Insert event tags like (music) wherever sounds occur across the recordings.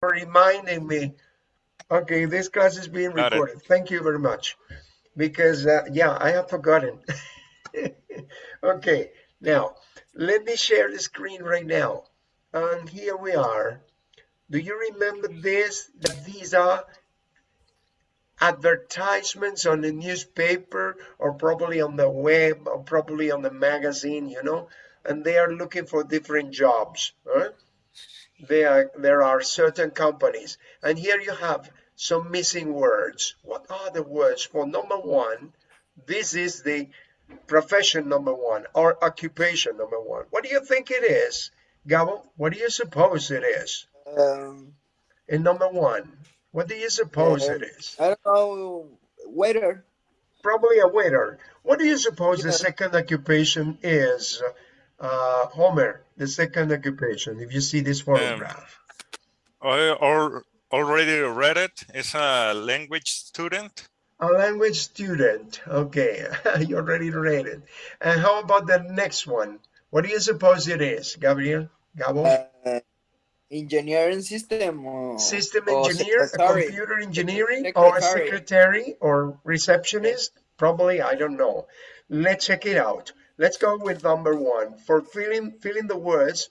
for reminding me. Okay, this class is being Got it. recorded. Thank you very much. Because, uh, yeah, I have forgotten. (laughs) okay, now, let me share the screen right now. And here we are. Do you remember this? That these are advertisements on the newspaper or probably on the web or probably on the magazine, you know, and they are looking for different jobs. Huh? There, there are certain companies, and here you have some missing words. What are the words for number one? This is the profession number one or occupation number one. What do you think it is, Gabo? What do you suppose it is? Um, In number one, what do you suppose it is? I don't know. Waiter. Probably a waiter. What do you suppose the second occupation is, uh, Homer? The second occupation, if you see this photograph. I al- already read it. It's a language student. A language student. Okay, (laughs) you already read it. And how about the next one? What do you suppose it is, Gabriel? Gabo? Uh, engineering system. Or, System engineer, a computer engineering, or a Secretary. secretary or receptionist? Probably, I don't know. Let's check it out. Let's go with number one. For filling, filling the words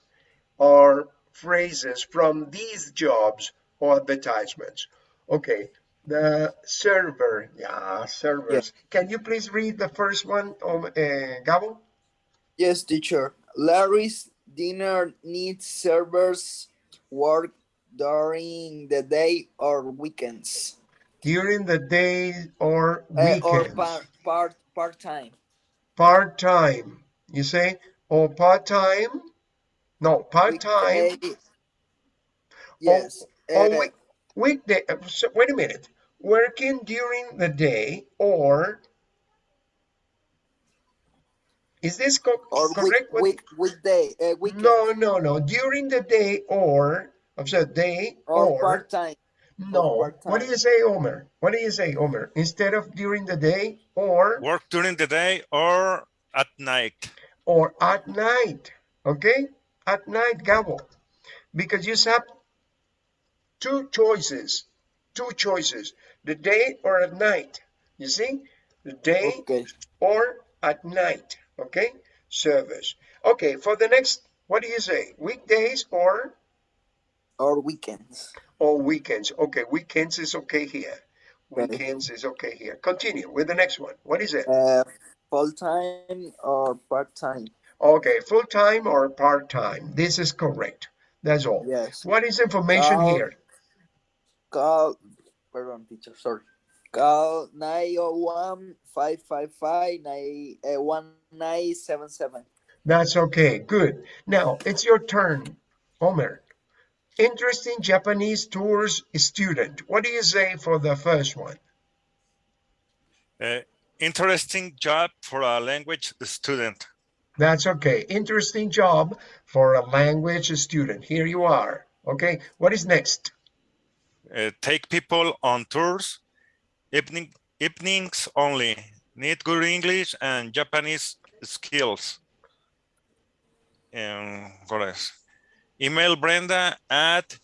or phrases from these jobs or advertisements. Okay, the server, yeah, servers. Can you please read the first one, um, uh, Gabo? Yes, teacher. Larry's dinner needs servers work during the day or weekends. During the day or Uh, or weekends. part part part time. Part-time. You say or part-time? No part-time. Yes. or uh, week, weekday uh, so wait a minute. Working during the day or is this co- or week, correct What- week weekday uh, weekend. No no no. During the day or i'm sorry day or, or, part time. No what do you say Omer what do you say Omer instead of during the day or Work during the day or at night. or at night, okay? At night, Gabo, because you have two choices, two choices, the day or at night. You see, the day Okay. or at night, okay? Service. Okay, for the next, what do you say? Weekdays or Or weekends. Or weekends? Okay, weekends is okay here. Weekends is okay here. Continue with the next one. What is it? Uh, full time or part time. Okay, full-time or part-time. This is correct. That's all. Yes. What is information Uh, here? Call. Pardon, teacher. Sorry. Call 901 555 1977. That's okay. Good. Now it's your turn, Omer. Interesting Japanese tours student. What do you say for the first one? Uh, interesting job for a language student. That's okay. Interesting job for a language student. Here you are. Okay. What is next? Uh, take people on tours. Evening evenings only. Need good English and Japanese skills. Um, what else? Email Brenda at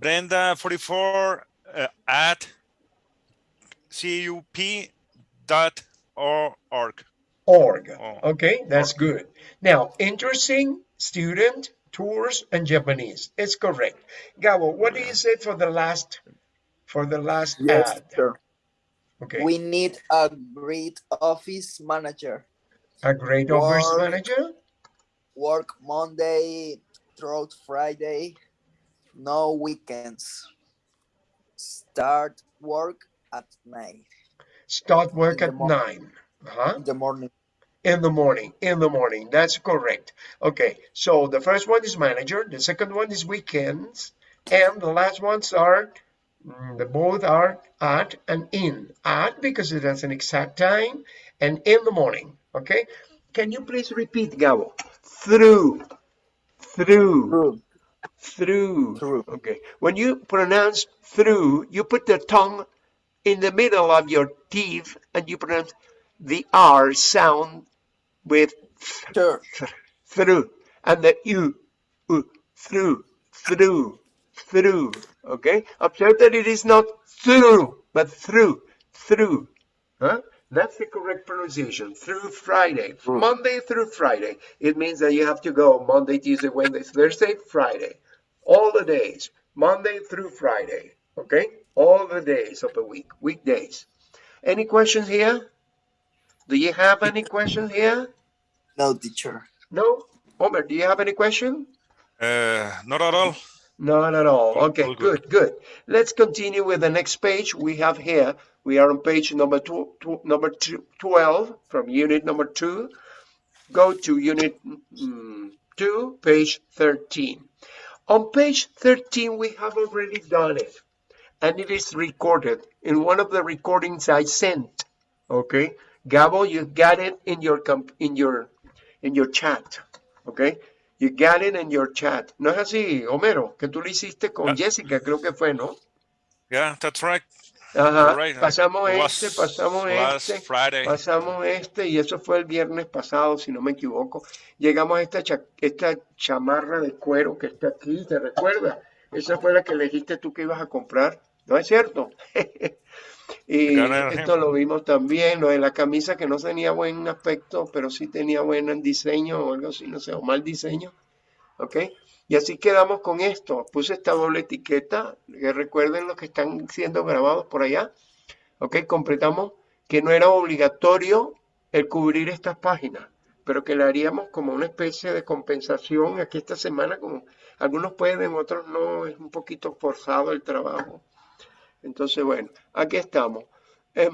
Brenda44 uh, at cup dot org. Org. Oh. Okay, that's good. Now, interesting student tours and Japanese. It's correct. Gabo, what do you say for the last for the last Yes, ad? sir. Okay. We need a great office manager. A great office manager? Work Monday through Friday. No weekends. Start work at night Start work In at nine. Uh-huh. in the morning. In the morning. In the morning. That's correct. Okay. So the first one is manager. The second one is weekends. And the last ones are mm, the both are at and in. At because it has an exact time and in the morning. Okay. Can you please repeat, Gabo? Through. Through. True. Through. Through. Okay. When you pronounce through, you put the tongue in the middle of your teeth and you pronounce the R sound with Sure. th- through and the U, U through, through. through. Okay, observe that it is not through, but through, through. Huh? That's the correct pronunciation. Through Friday, Through. Monday through Friday. It means that you have to go Monday, Tuesday, Wednesday, Thursday, Friday, all the days, Monday through Friday. Okay, all the days of the week, weekdays. Any questions here? Do you have any questions here? No, teacher. No? Omer, do you have any question? Uh, not at all. Not at all. Okay, all good, good. good. Let's continue with the next page we have here. We are on page number two, two, number two, 12 from unit number two. Go to unit mm, two, page 13. On page 13, we have already done it and it is recorded in one of the recordings I sent. Okay, Gabo, you got it in your comp in your in your chat. Okay, you got it in your chat. No es así, Homero, que tú lo hiciste con Ah. Jessica, creo que fue, ¿no? Yeah, that's right. Ajá. Right. Pasamos Last- este, pasamos este. Friday. Pasamos este y eso fue el viernes pasado, si no me equivoco. Llegamos a esta, cha- esta chamarra de cuero que está aquí, ¿te recuerdas? Esa fue la que elegiste tú que ibas a comprar, ¿no es cierto? (laughs) y esto lo (laughs) vimos también, lo de la camisa que no tenía buen aspecto, pero sí tenía buen diseño o algo así, no sé, o mal diseño. ¿Ok? Y así quedamos con esto. Puse esta doble etiqueta, que recuerden los que están siendo grabados por allá. ¿Ok? Completamos que no era obligatorio el cubrir estas páginas, pero que le haríamos como una especie de compensación aquí esta semana, como algunos pueden, otros no, es un poquito forzado el trabajo. Entonces, bueno, aquí estamos. Eh,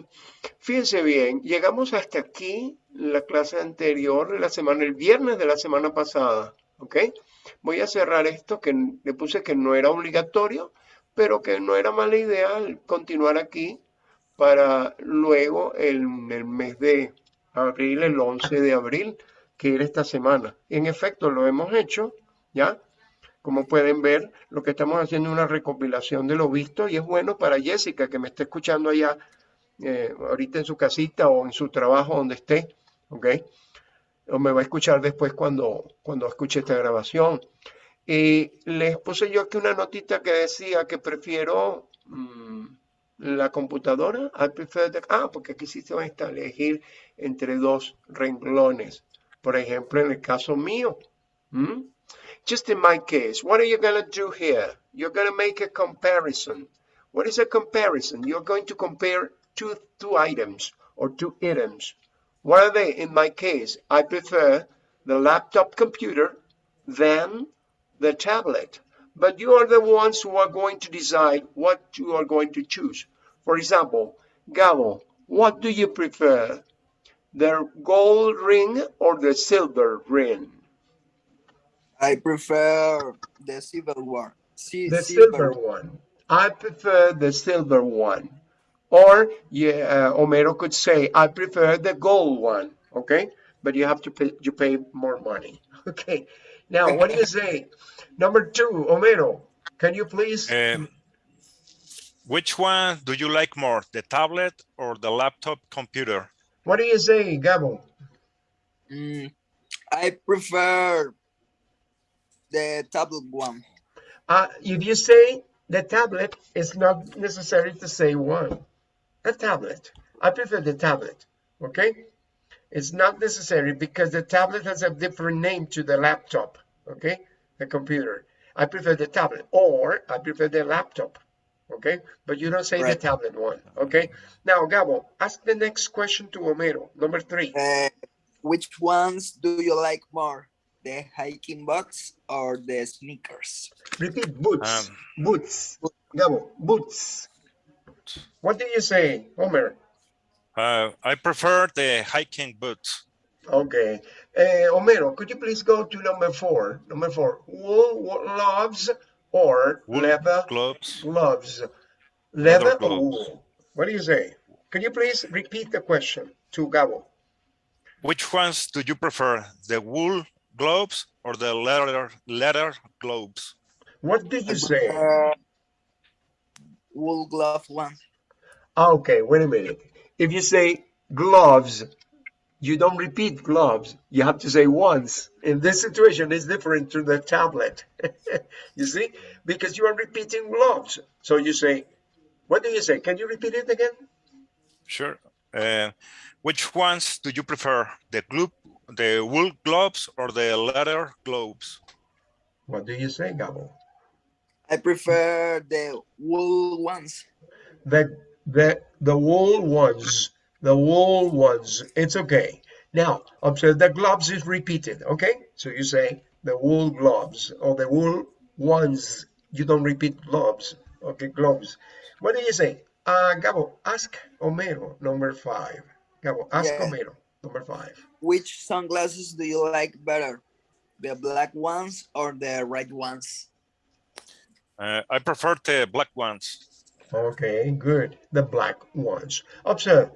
fíjense bien, llegamos hasta aquí, la clase anterior, la semana, el viernes de la semana pasada, ¿ok? Voy a cerrar esto que le puse que no era obligatorio, pero que no era mala idea continuar aquí para luego el, el mes de abril, el 11 de abril, que era esta semana. En efecto, lo hemos hecho, ¿ya? Como pueden ver, lo que estamos haciendo es una recopilación de lo visto y es bueno para Jessica, que me está escuchando allá eh, ahorita en su casita o en su trabajo donde esté, ¿ok? O me va a escuchar después cuando, cuando escuche esta grabación. Y les puse yo aquí una notita que decía que prefiero mm, la computadora. I prefer ah, porque aquí sí se va a elegir entre dos renglones. Por ejemplo, en el caso mío. Just in my case, what are you going to do here? You're going to make a comparison. What is a comparison? You're going to compare two, two items or two items. What are they? In my case, I prefer the laptop computer than the tablet. But you are the ones who are going to decide what you are going to choose. For example, Gabo, what do you prefer? The gold ring or the silver ring? I prefer the silver one. Si- The silver one. I prefer the silver one. Or yeah, uh, Homero could say, I prefer the gold one. Okay, but you have to pay you pay more money. (laughs) Okay. Now, what do you say? Number two, Homero, can you please? Um, which one do you like more, the tablet or the laptop computer? What do you say, Gabo? Mm, I prefer the tablet one. Uh, if you say the tablet, it's not necessary to say one. A tablet. I prefer the tablet. Okay? It's not necessary because the tablet has a different name to the laptop. Okay? The computer. I prefer the tablet or I prefer the laptop. Okay? But you don't say the tablet one. Okay? Now, Gabo, ask the next question to Homero. Number three. Uh, which ones do you like more? The hiking boots or the sneakers? Repeat boots. Um, boots. Gabo, boots. What do you say, Homer? Uh, I prefer the hiking boots. Okay. Uh, Homero, could you please go to number four? Number four. Wool wo- gloves or Wool leather gloves. gloves? Leather, Leather or gloves. wool? What do you say? Could you please repeat the question to Gabo? Which ones do you prefer, the wool gloves or the leather leather gloves? What did you say? Uh, wool glove one. Okay, wait a minute. If you say gloves, you don't repeat gloves. You have to say once. In this situation, it's different to the tablet. (laughs) you see, because you are repeating gloves. So you say, what do you say? Can you repeat it again? Sure. Uh, which ones do you prefer? The glove, the wool gloves or the leather gloves? What do you say, Gabo? I prefer the wool ones. The the the wool ones, the wool ones. It's okay. Now observe the gloves is repeated. Okay, so you say the wool gloves or the wool ones. You don't repeat gloves. Okay, gloves. What do you say? Uh, Gabo, ask Homero, number five. Gabo, ask Yeah. Homero, number five. Which sunglasses do you like better? The black ones or the red ones? Uh, I prefer the black ones. Okay, good. The black ones. Observe.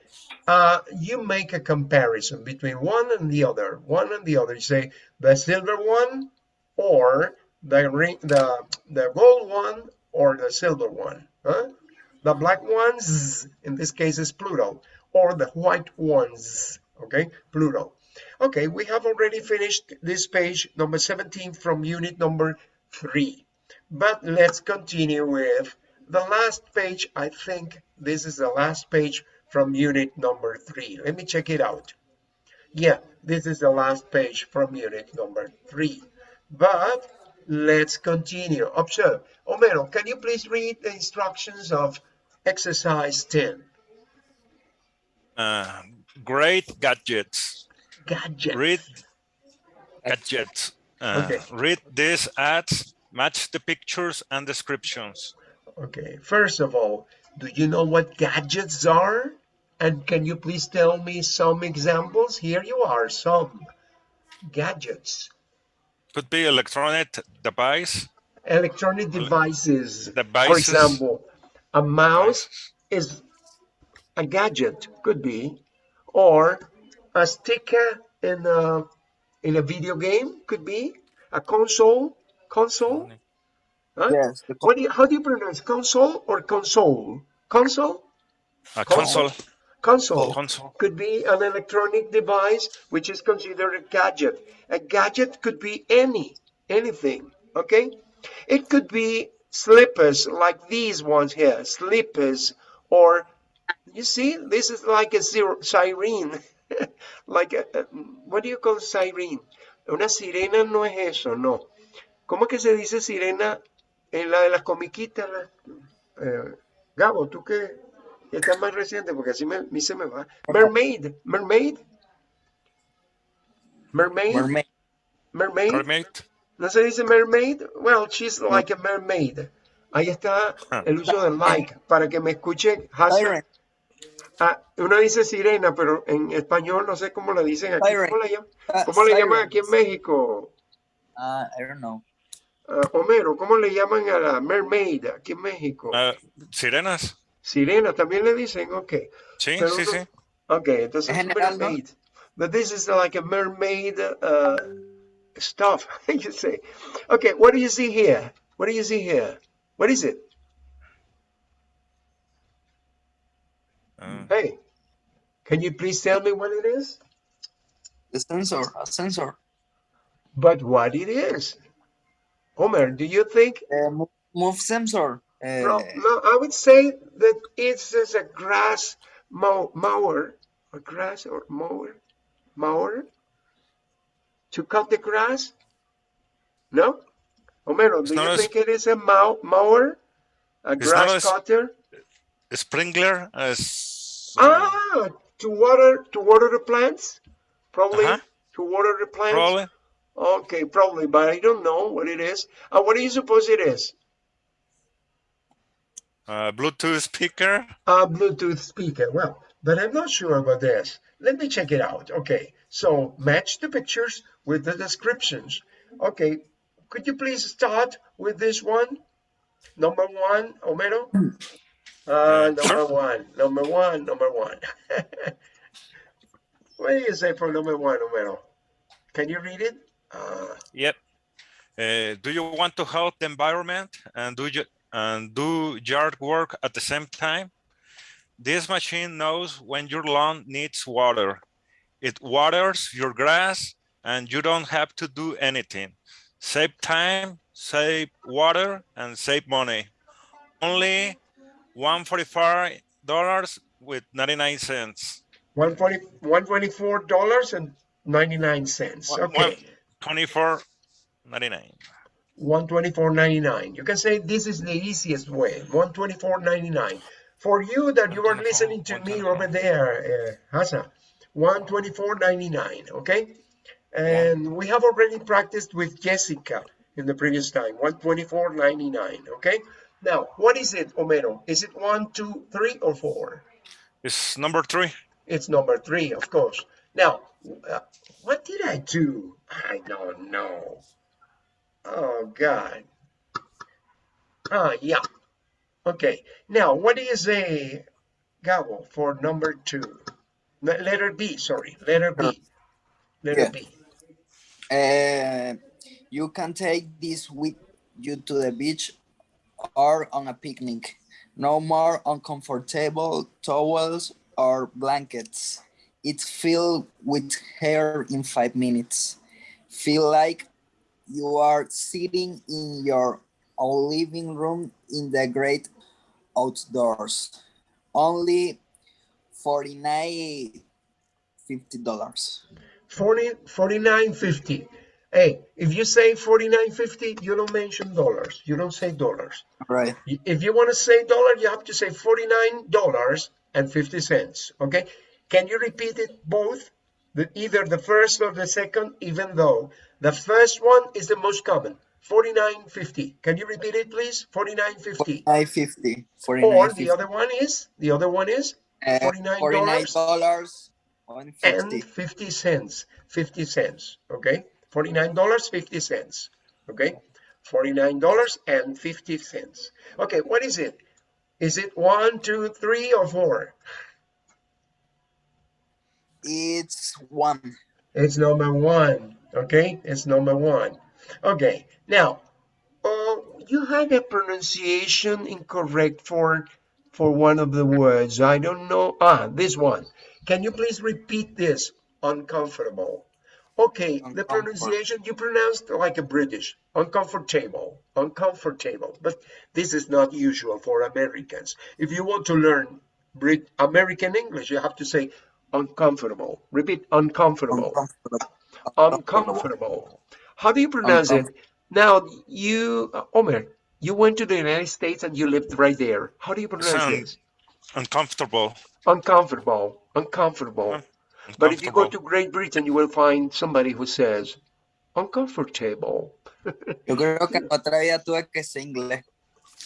Uh, you make a comparison between one and the other. One and the other. You say the silver one or the ring, the the gold one or the silver one. Huh? The black ones, in this case, is plural, or the white ones. Okay, plural. Okay, we have already finished this page number 17 from unit number three. But let's continue with the last page. I think this is the last page from unit number three. Let me check it out. Yeah, this is the last page from unit number three. But let's continue. Observe. omero can you please read the instructions of exercise 10? Uh, great gadgets. Gadget. Read gadgets. Uh, Okay. Read these ads, match the pictures and descriptions. Okay, first of all, do you know what gadgets are? And can you please tell me some examples? Here you are, some gadgets. Could be electronic device, Electronic devices. For devices. example, a mouse is a gadget, could be, or a sticker in a, in a video game, could be, a console, console. Huh? Yes. What do you, how do you pronounce console or console? Console? A Console. console. Console. Console. Could be an electronic device which is considered a gadget. A gadget could be any, anything, okay? It could be slippers like these ones here, slippers, or you see, this is like a siren, (laughs) like a, a- what do you call siren? Una sirena no es eso, no. ¿Cómo que se dice sirena en la de las comiquitas? la- eh, Gabo, tú que que estás más reciente, porque así me, a mí se me va. Mermaid, mermaid, mermaid, mermaid. mermaid. Mermaid. ¿No se dice mermaid? Well, she's like a mermaid. Ahí está el uso del like, para que me escuche. Hassan. Ah, uno dice sirena, pero en español no sé cómo le dicen aquí. Siren. ¿Cómo le llaman, Uh, cómo le llaman aquí en. México? Uh, I don't know. Ah, Homero, ¿cómo le llaman a la mermaid aquí en México? Uh, sirenas. Sirena, también le dicen, ok. Sí, Pero sí, sí. Okay, entonces En general, ¿no? mermaid. But this is like a mermaid uh, stuff, (laughs) you say. Okay, what do you see here? What do you see here? What is it? Hey, can you please tell me what it is? The sensor. A sensor. But what it is? Homer, do you think? Uh, mo- move sensor. Uh, No, no, I would say that it's just a grass mow, mower, a grass or mower, mower to cut the grass. No, Homero, do not you a think it is a mow, mower, a grass a s- cutter? sprinkler as Ah, to water to water the plants, probably Uh-huh. to water the plants. probably Okay, probably, but I don't know what it is. Uh, what do you suppose it is? uh, Bluetooth speaker. a Bluetooth speaker. Well, but I'm not sure about this. Let me check it out. Okay, so match the pictures with the descriptions. Okay, could you please start with this one? Number one, Homero? Uh, number one, number one, number one. (laughs) what do you say for number one, Homero? Can you read it? Uh, Yep. Uh, do you want to help the environment and do you, and do yard work at the same time? This machine knows when your lawn needs water. It waters your grass and you don't have to do anything. Save time, save water, and save money. Only $145 with 99 cents. 140 $124.99. One- Okay. 24.99. 124.99. You can say this is the easiest way. 124.99. For you that you are listening to me over there, uh, Hasa, 124.99. Okay. And we have already practiced with Jessica in the previous time. 124.99. Okay. Now, what is it, Homero? Is it one, two, three, or four? It's number three. It's number three, of course. Now, uh, what did I do? I don't know. Oh, God. Ah, yeah. Okay. Now, what is a Gabo for number two? Le- Letter B, sorry. Letter B. Letter Yeah. B. Uh, you can take this with you to the beach or on a picnic. No more uncomfortable towels or blankets. It's filled with hair in five minutes. Feel like you are sitting in your own living room in the great outdoors. Only 49 50 dollars. 40, 49.50. Hey, if you say 49.50, you don't mention dollars. You don't say dollars. Right. If you want to say dollar, you have to say $49 and 50 cents. Okay. Can you repeat it both? The, either the first or the second, even though the first one is the most common. 49.50. Can you repeat it, please? 49.50. 49.50. Or the other one is, the other one is Uh, $49 and and 50. 50 cents 50 cents okay 49 dollars 50 cents okay? 49 dollars and 50 cents. Okay what is it? Is it one two three or four? It's one. it's number one okay? It's number one. Okay now uh, you had a pronunciation incorrect for for one of the words. I don't know. Ah this one. Can you please repeat this? Uncomfortable okay the pronunciation you pronounced like a british uncomfortable uncomfortable but this is not usual for americans if you want to learn Brit- american english you have to say uncomfortable repeat uncomfortable Uncomfortable. uncomfortable. How do you pronounce it? Now, you, uh, Omer, you went to the United States and you lived right there. How do you pronounce it? this? Uncomfortable. Uncomfortable, uncomfortable. But if you go to Great Britain, you will find somebody who says uncomfortable. (laughs) Yo creo que en otra vida tuve que ser inglés.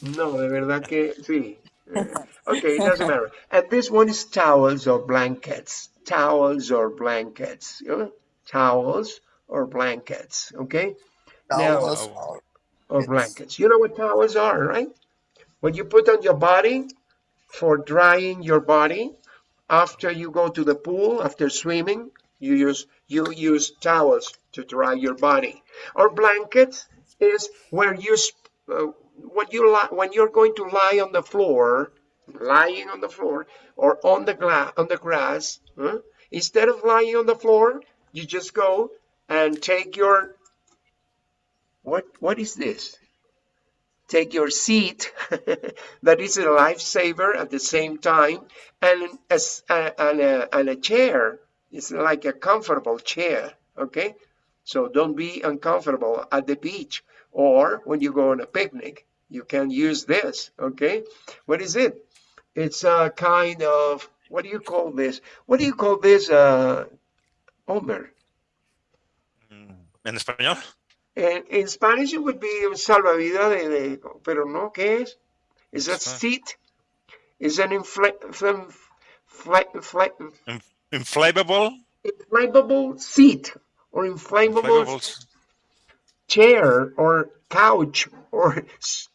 No, de verdad que sí. Eh, Okay, it doesn't matter. And this one is towels or blankets. Towels or blankets. You know? Towels or blankets. Okay? Towels Oh. or- or blankets. You know what towels are, right? What you put on your body for drying your body after you go to the pool, after swimming, you use you use towels to dry your body. Or blankets is where you uh, what you when you're going to lie on the floor, lying on the floor or on the on the grass. huh? Instead of lying on the floor, you just go and take your what what is this? Take your seat, (laughs) that is a lifesaver at the same time, and a, a- and a, and a chair. It's like a comfortable chair, okay? So don't be uncomfortable at the beach or when you go on a picnic. You can use this, okay? What is it? It's a kind of, what do you call this? What do you call this, uh, Omer? ¿En español? In Spanish it would be salvavidas de, de- pero no, ¿qué es? Is a Ah. seat? Is an infla, infla, infla, infla, Inflatable? inflatable seat or inflatable chair or couch or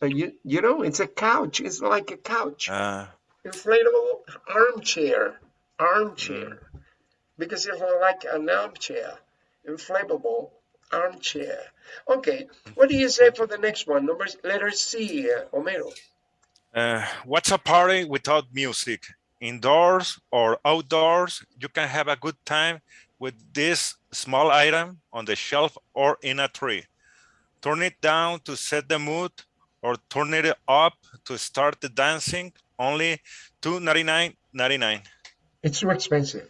uh, you, you know it's a couch it's like a couch Uh, inflatable armchair armchair because it's like an armchair inflatable armchair okay what do you say for the next one number letter c uh, Homero uh, what's a party without music? Indoors or outdoors, you can have a good time with this small item on the shelf or in a tree. Turn it down to set the mood or turn it up to start the dancing. Only $299.99. It's too expensive.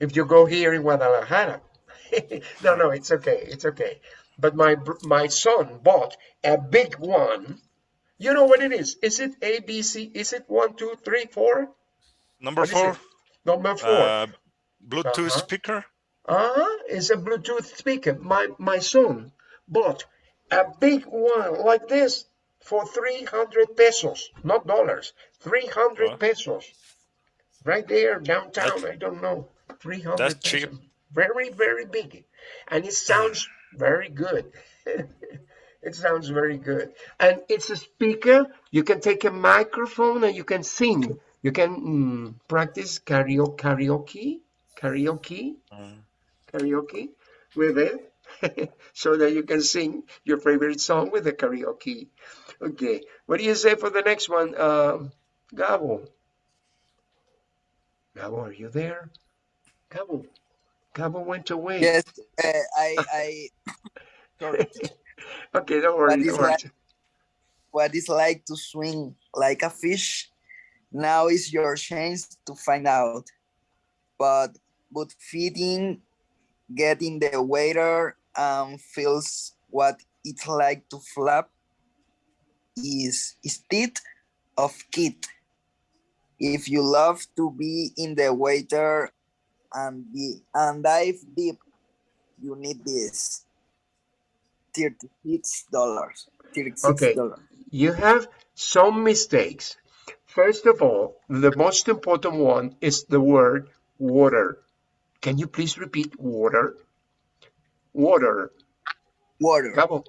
If you go here in Guadalajara, (laughs) no, no, it's okay, it's okay. But my my son bought a big one. You know what it is? Is it A, B, C? Is it one, two, three, four? Number What four. Number four. uh, Bluetooth Uh-huh. speaker. Uh-huh, it's a Bluetooth speaker. My my son bought a big one like this for 300 pesos, not dollars, 300 Wow. pesos. Right there downtown, I don't know, 300 That's pesos. cheap. Very, very big. And it sounds very good. (laughs) it sounds very good. And it's a speaker. You can take a microphone and you can sing. You can mm, practice karaoke, karaoke, karaoke karaoke with it (laughs) so that you can sing your favorite song with the karaoke. Okay, what do you say for the next one? Um, Gabo. Gabo, are you there? Gabo. Gabo went away. Yes, uh, I, I, (laughs) sorry. Okay, don't worry. Don't worry. like- what it's like to swing like a fish. Now is your chance to find out. But but feeding, getting the waiter um feels what it's like to flap is instead of kit. If you love to be in the waiter and be and dive deep, you need this. Thirty-six dollars. Okay. You have some mistakes. First of all, the most important one is the word water. Can you please repeat water? Water. Water. Gabo,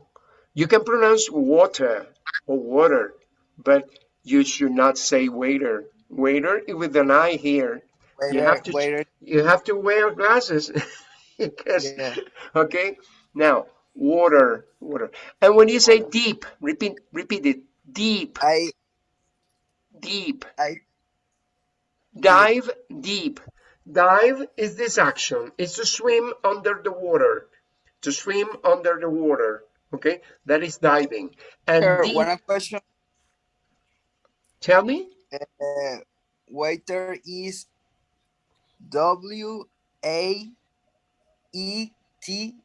you can pronounce water or water, but you should not say waiter. Waiter with an I here. Waiter, You have to waiter. you have to wear glasses. (laughs) because, Yeah. Okay. Now, water, water. And when you say deep, repeat repeat it. Deep, I deep. I Dive deep. Dive is this action. It's to swim under the water. To swim under the water. Okay, that is diving. And sure, deep, one question. tell me. Uh, waiter is W A E T.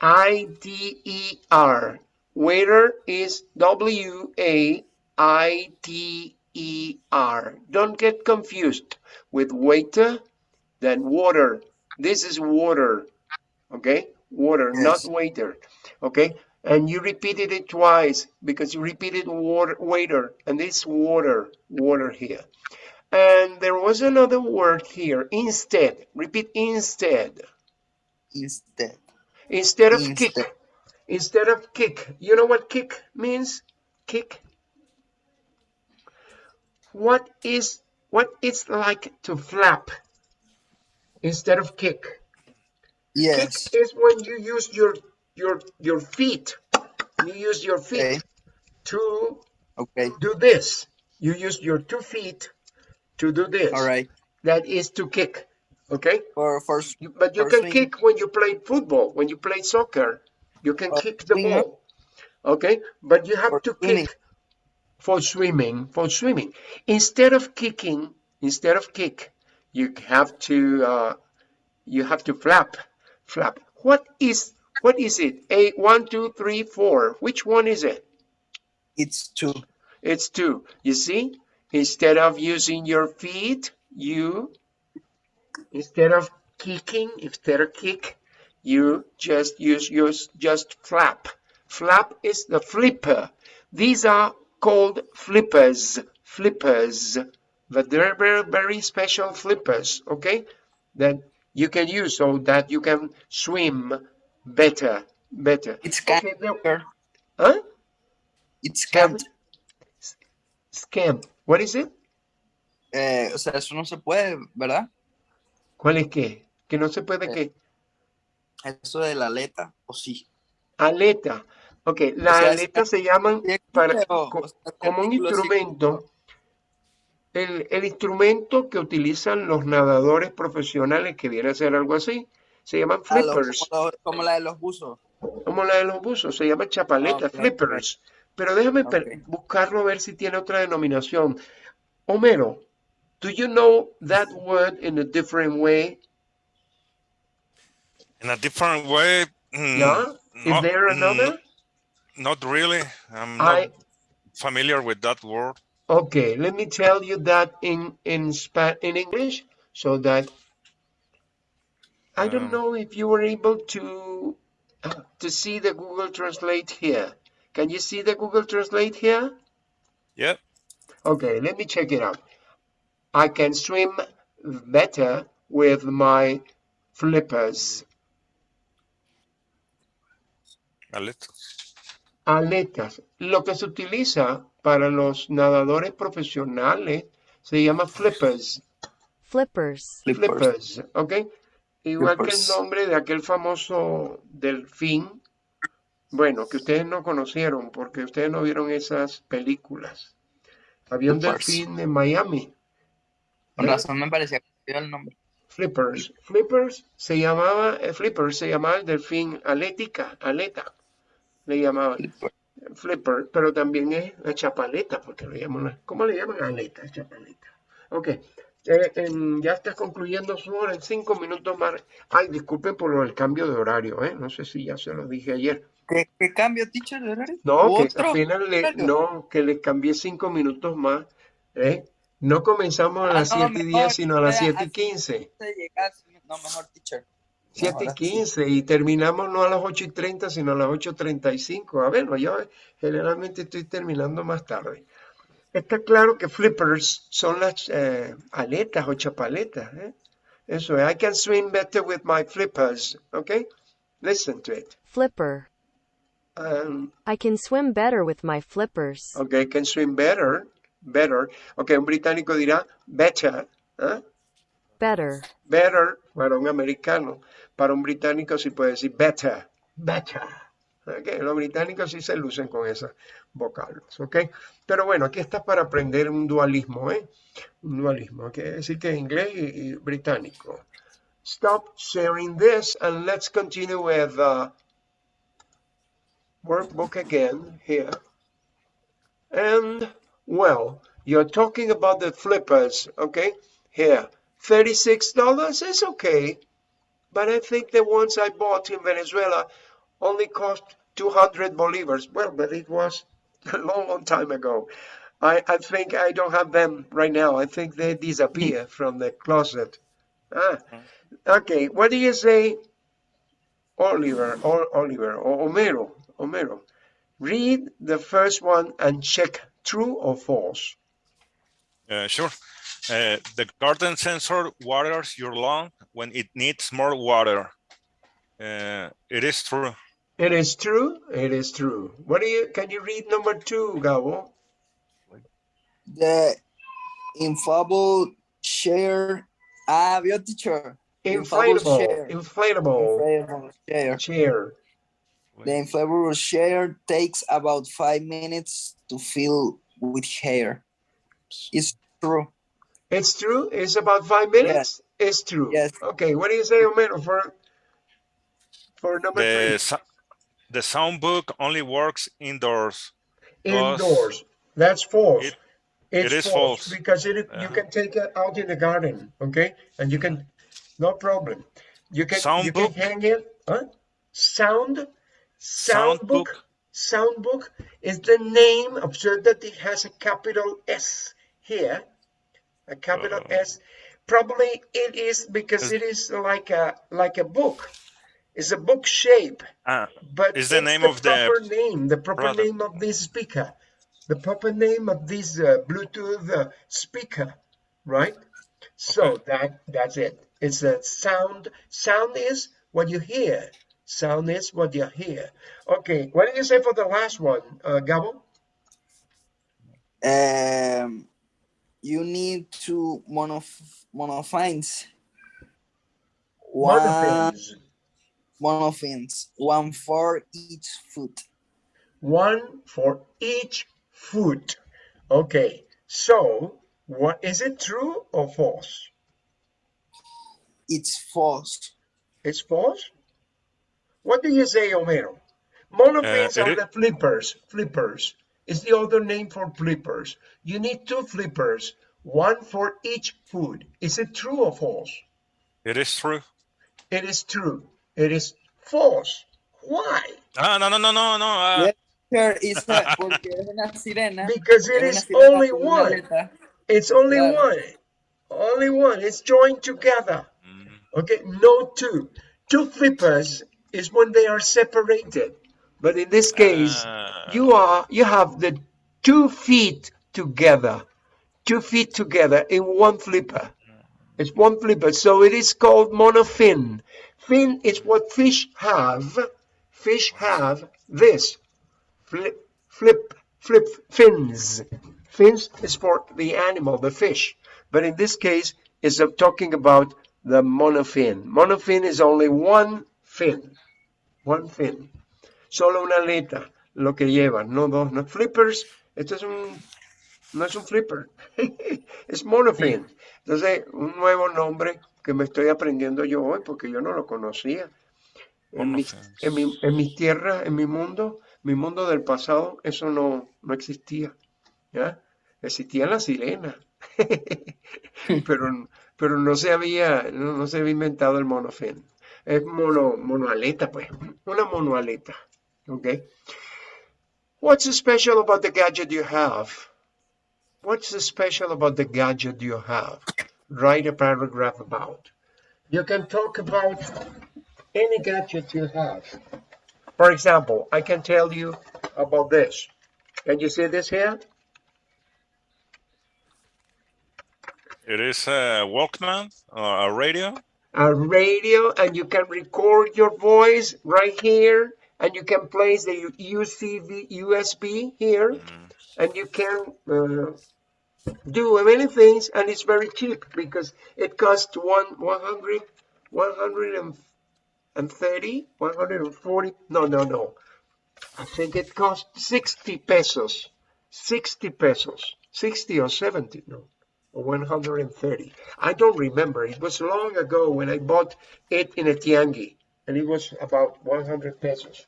I D E R. Waiter is W A I T E R. Don't get confused with waiter, then water. This is water. Okay? Water, not waiter. Okay? And you repeated it twice because you repeated water, waiter, and this water, water here. And there was another word here, instead. Repeat instead. Instead. Instead of Instead. kick. Instead of kick. You know what kick means? Kick. What is what it's like to flap instead of kick? Yes. Kick is when you use your your your feet. You use your feet Okay. to Okay. do this. You use your two feet to do this. All right. That is to kick. Okay? For for You- But you can swing. kick when you play football, when you play soccer. You can kick the swimming. ball. Okay? But you have to swimming. kick for swimming, for swimming. Instead of kicking, instead of kick, you have to uh, you have to flap, flap. What is what is it? A one, two, three, four. Which one is it? it's two. It's two. You see? Instead of using your feet, you instead of kicking, instead of kick, you just use use just flap. Flap is the flipper. These are called flippers. Flippers. But they're very, very special flippers, okay? That you can use so that you can swim better. Better. It's Okay, can't. huh? It's Tell can't. What is it? Eh, o sea, eso no se puede, ¿verdad? ¿Cuál es qué? Que no se puede Eh, qué. Eso de la aleta, o sí. Aleta. Ok, las sea, es- aletas se llaman para, o sea, como un instrumento. el, el instrumento que utilizan los nadadores profesionales, que viene a ser algo así. Se llaman Ah, flippers, como, los- como la de los buzos. como la de los buzos, se llama chapaleta, ok. flippers. Pero déjame Ok. buscarlo a ver si tiene otra denominación. Homero, do you know that word in a different way? In a different way. mm, Yeah? Is not- there mm, another? Not really. I'm I not familiar with that word. okay, let me tell you that in in Spa in English so that I don't Um, know if you were able to uh, to see the Google Translate here. Can you see the Google Translate here? Yep. Okay, let me check it out. I can swim better with my flippers. A little. Aletas. Lo que se utiliza para los nadadores profesionales se llama flippers. Flippers. Flippers. Flippers, ¿ok? Igual que el nombre de aquel famoso delfín, bueno, que ustedes no conocieron porque ustedes no vieron esas películas. Había un Flippers. delfín en Miami. Con ¿eh? razón me parecía el nombre. Flippers. Flippers se llamaba, eh, Flippers se llamaba el delfín alética, aleta, le llamaban. Flippers. Flipper, pero también es la chapaleta, porque lo llaman, ¿cómo le llaman? Aleta, chapaleta. Ok, eh, em, ya estás concluyendo su hora en cinco minutos más. Ay, disculpen por del cambio de horario, ¿eh? No sé si ya se lo dije ayer. ¿Qué, qué cambio, teacher, de horario? No, que ¿Otro? apenas le, no, que le cambié cinco minutos más, ¿eh? No comenzamos a Ah, las no, 7 y 10, mejor, sino a las vea, 7 y así 15. de llegar, No, mejor, teacher. 7 y Ahora sí. 15 y terminamos no a las 8 y 30, sino a las 8.35. A ver, no, yo generalmente estoy terminando más tarde. Está claro que flippers son las eh, aletas o chapaletas. ¿eh? Eso es, I can swim better with my flippers. ¿Ok? Listen to it. Flipper. Um, I can swim better with my flippers. ok, can swim better. Better. Ok, un británico dirá better. ¿eh? Better. better para un americano, para un británico sí puede decir better, better. ¿Ok? Los británicos sí se lucen con esas vocales, ¿ok? Pero bueno, aquí está para aprender un dualismo, ¿eh? Un dualismo, quiere decir que inglés y, y británico. Stop sharing this and let's continue with uh, workbook again here. And well, you're talking about the flippers, okay? Here, $36 is okay, but I think the ones I bought in Venezuela only cost 200 bolivars. Well, but it was (laughs) a long, long time ago. I, I think I don't have them right now. I think they disappear (laughs) from the closet. Ah, okay. What do you say, Oliver, or Oliver, or Homero, Homero? Read the first one and check true or false. Uh, sure. Uh, the garden sensor waters your lawn when it needs more water. Uh, it is true. It is true. It is true. What do you? Can you read number two, Gabo? The inflatable share. Ah, your teacher. Inflatable, chair. inflatable Inflatable chair. The inflatable chair takes about five minutes to fill with hair. It's true. It's true. It's about five minutes. It's true. Yes. Okay. What do you say, Homero, for for number The, three? The sound book only works indoors. Indoors. That's false. It- it's it is false, false. because it, you Uh-huh. can take it out in the garden. Okay, and you can, no problem. You can Sound you book? can hang it. Huh? Sound. Sound, Sound book. book? Sound book is the name. Observe that it has a capital S here, a capital Uh. S. Probably it is because it is like a like a book. It's a book shape, Ah, but Is the name the of the proper name, the proper product. name of this speaker, the proper name of this uh, Bluetooth uh, speaker, right? So Okay. that that's it. It's a sound. Sound is what you hear. Sound is what you hear. Okay, what did you say for the last one, uh, Gabo? Um, you need two monof monofines. One Monofins. Monofins, one for each foot. One for each foot. Okay, so What is it true or false? It's false. It's false? What do you say, Homero? Monofins Uh, are it- the flippers. Flippers is the other name for flippers. You need two flippers, one for each food. Is it true or false? It is true. It is true. It is false. Why? Ah, no, no, no, no, no. ah, Yeah. Sure, it's a, (laughs) porque es una sirena. Because it es is una sirena only one. It's only Claro. one. Only one. It's joined together. mm, Okay, no two. Two flippers is when they are separated. But in this case, ah, you are you have the two feet together. Two feet together in one flipper. It's one flipper. So it is called monofin. Fin is what fish have. Fish have this. Flip flip flip fins. Fins is for the animal, the fish. But in this case, it's talking about the monofin. Monofin is only one fin. One fin. Solo una aleta, lo que llevan, no dos, no flippers. Esto es un, no es un flipper, (laughs) es monofin. Entonces, un nuevo nombre que me estoy aprendiendo yo hoy porque yo no lo conocía. En mis, Monofins. en, mi, en mis tierras, en mi mundo, mi mundo del pasado, eso no, no existía. ¿ya? Existía la sirena, (laughs) pero, pero no se había, no, no se había inventado el monofin. Es mono, monoaleta, pues, una monoaleta. Okay. What's special about the gadget you have? What's special about the gadget you have? Write a paragraph about. You can talk about any gadget you have. For example, I can tell you about this. Can you see this here? it is a Walkman, uh, a radio. A radio, and you can record your voice right here, and you can place the USB here, Mm, and you can uh, do many things, and it's very cheap because it costs one 100, 130, 140. No, no, no. I think it costs 60 pesos. 60 pesos. 60 or 70, no. 130. I don't remember. It was long ago when I bought it in a tiangi, and it was about 100 pesos.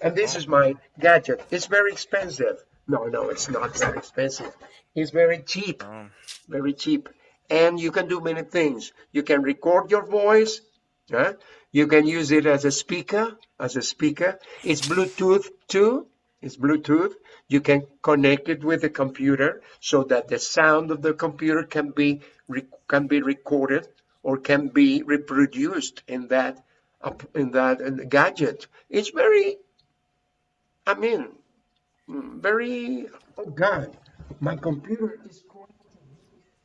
And this is my gadget. It's very expensive. No, no, it's not that expensive. It's very cheap. Um, very cheap. And you can do many things. You can record your voice yeah? you can use it as a speaker as a speaker. It's bluetooth too. It's bluetooth. You can connect it with the computer so that the sound of the computer can be can be recorded or can be reproduced in that in that gadget. It's very i mean very oh god my computer is going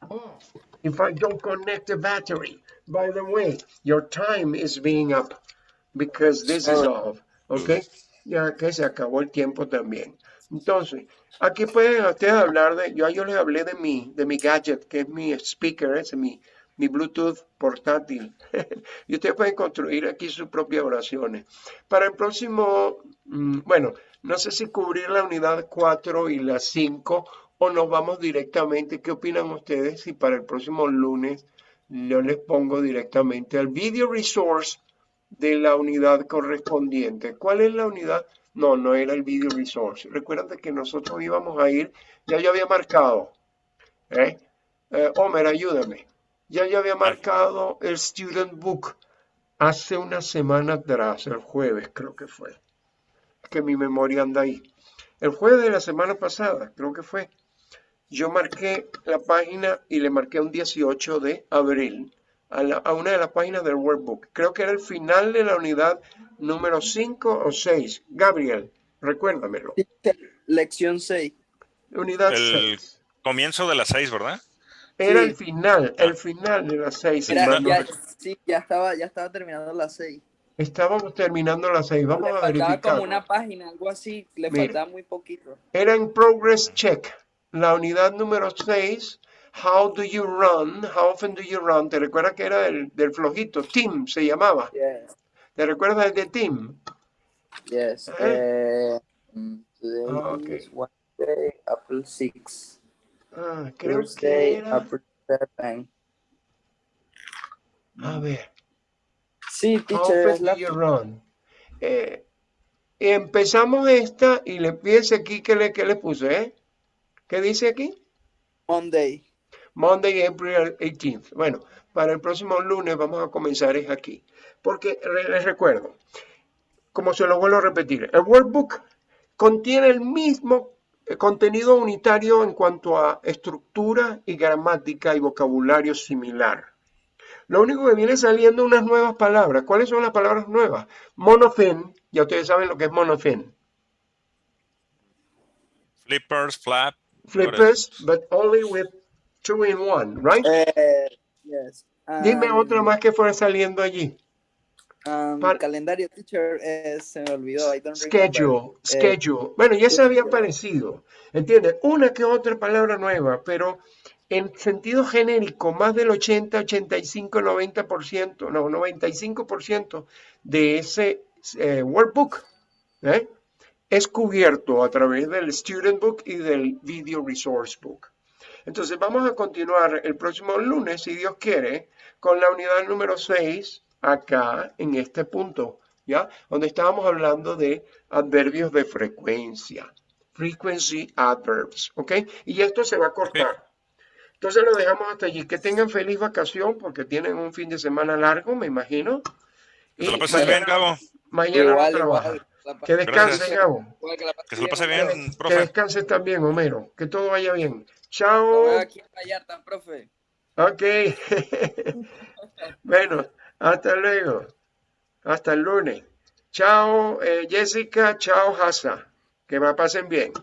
off if I don't connect the battery. By the way, your time is being up because this is off. ¿Ok? Ya que se acabó el tiempo también. Entonces, aquí pueden ustedes hablar de, yo, yo les hablé de mi, de mi gadget, que es mi speaker, es mi, mi Bluetooth portátil. (laughs) y ustedes pueden construir aquí sus propias oraciones. Para el próximo, mm, bueno, no sé si cubrir la unidad 4 y la 5 o nos vamos directamente. ¿Qué opinan ustedes si para el próximo lunes yo les pongo directamente al video resource de la unidad correspondiente? ¿Cuál es la unidad? No, no era el video resource. Recuerden que nosotros íbamos a ir, ya yo había marcado. ¿eh? Eh, Homer, ayúdame. Ya yo había marcado el student book hace una semana atrás, el jueves creo que fue. Que mi memoria anda ahí. El jueves de la semana pasada, creo que fue. Yo marqué la página y le marqué un 18 de abril a, la- a una de las páginas del workbook. Creo que era el final de la unidad número 5 o 6. Gabriel, recuérdamelo. Lección 6. Unidad El- 6. comienzo de las seis, ¿verdad? Era Sí. el final, el final de las 6. Sí, Era- ya, no. sí, ya estaba, ya estaba terminando las 6. Estábamos terminando las 6. Vamos Le a verificar. como una página, algo así. Le Mira. faltaba muy poquito. Era en progress check. La unidad número 6. How do you run? How often do you run? ¿Te recuerdas que era del, del flojito? Team se llamaba. Yes, ¿Te recuerdas el de Team? yes. Eh. Mm, today Ah, ok. is Wednesday, April 6. Ah, creo que Thursday, era. April 7. A ver. Sí, How teacher, la do you run? Eh, empezamos esta y le piense aquí que le, que le puse, ¿eh? ¿Qué dice aquí? Monday. Monday, April 18th. Bueno, para el próximo lunes vamos a comenzar es aquí. Porque les recuerdo, como se lo vuelvo a repetir, el workbook contiene el mismo eh, contenido unitario en cuanto a estructura y gramática y vocabulario similar. Lo único que viene saliendo unas nuevas palabras. ¿Cuáles son las palabras nuevas? Monofin, ya ustedes saben lo que es monofin. Flippers, flap. Flippers, but only with two in one, right? Eh, yes. Dime Um, otra más que fuera saliendo allí. um, Par- calendario, teacher, eh, se me olvidó. I don't remember. Schedule, Eh, schedule. Bueno, ya se había schedule. parecido, ¿entiendes? Una que otra palabra nueva, pero en sentido genérico, más del 80, 85, 90%, no, 95% de ese eh, workbook ¿eh? es cubierto a través del Student Book y del Video Resource Book. Entonces vamos a continuar el próximo lunes, si Dios quiere, con la unidad número 6 acá en este punto, ¿ya? Donde estábamos hablando de adverbios de frecuencia. Frequency adverbs, ¿ok? Y esto se va a cortar. Entonces lo dejamos hasta allí. Que tengan feliz vacación porque tienen un fin de semana largo, me imagino. Que se lo pases bien, mañana, Gabo. mañana Igual, no trabaja. igual. La Que descansen. Gabo. que se lo pase bien, bien, Que profe. descanses también, Homero. Que todo vaya bien. Chao. aquí en Vallarta, profe. Ok. (laughs) bueno, hasta luego. Hasta el lunes. Chao, eh, Jessica. Chao, Hasa. Que me pasen bien.